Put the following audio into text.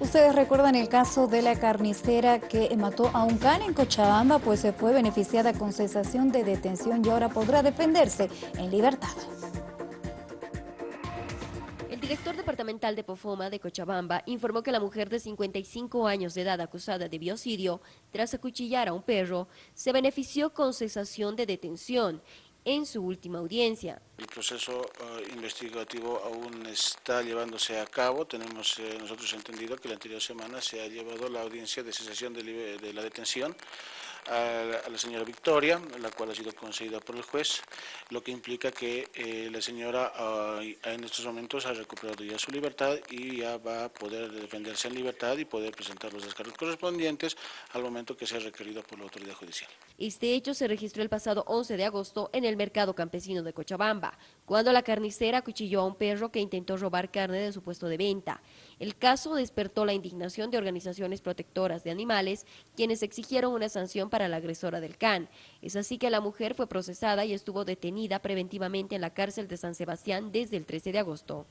Ustedes recuerdan el caso de la carnicera que mató a un can en Cochabamba, pues se fue beneficiada con cesación de detención y ahora podrá defenderse en libertad. El director departamental de Pofoma de Cochabamba informó que la mujer de 55 años de edad acusada de biocidio tras acuchillar a un perro se benefició con cesación de detención en su última audiencia. El proceso uh, investigativo aún está llevándose a cabo. Tenemos eh, nosotros entendido que la anterior semana se ha llevado la audiencia de cesación de, de la detención a la, señora Victoria, la cual ha sido concedida por el juez, lo que implica que eh, la señora en estos momentos ha recuperado ya su libertad y ya va a poder defenderse en libertad y poder presentar los descargos correspondientes al momento que sea requerido por la autoridad judicial. Este hecho se registró el pasado 11 de agosto en el mercado campesino de Cuando la carnicera acuchilló a un perro que intentó robar carne de su puesto de venta. El caso despertó la indignación de organizaciones protectoras de animales, quienes exigieron una sanción para la agresora del CAN. Es así que la mujer fue procesada y estuvo detenida preventivamente en la cárcel de San Sebastián desde el 13 de agosto.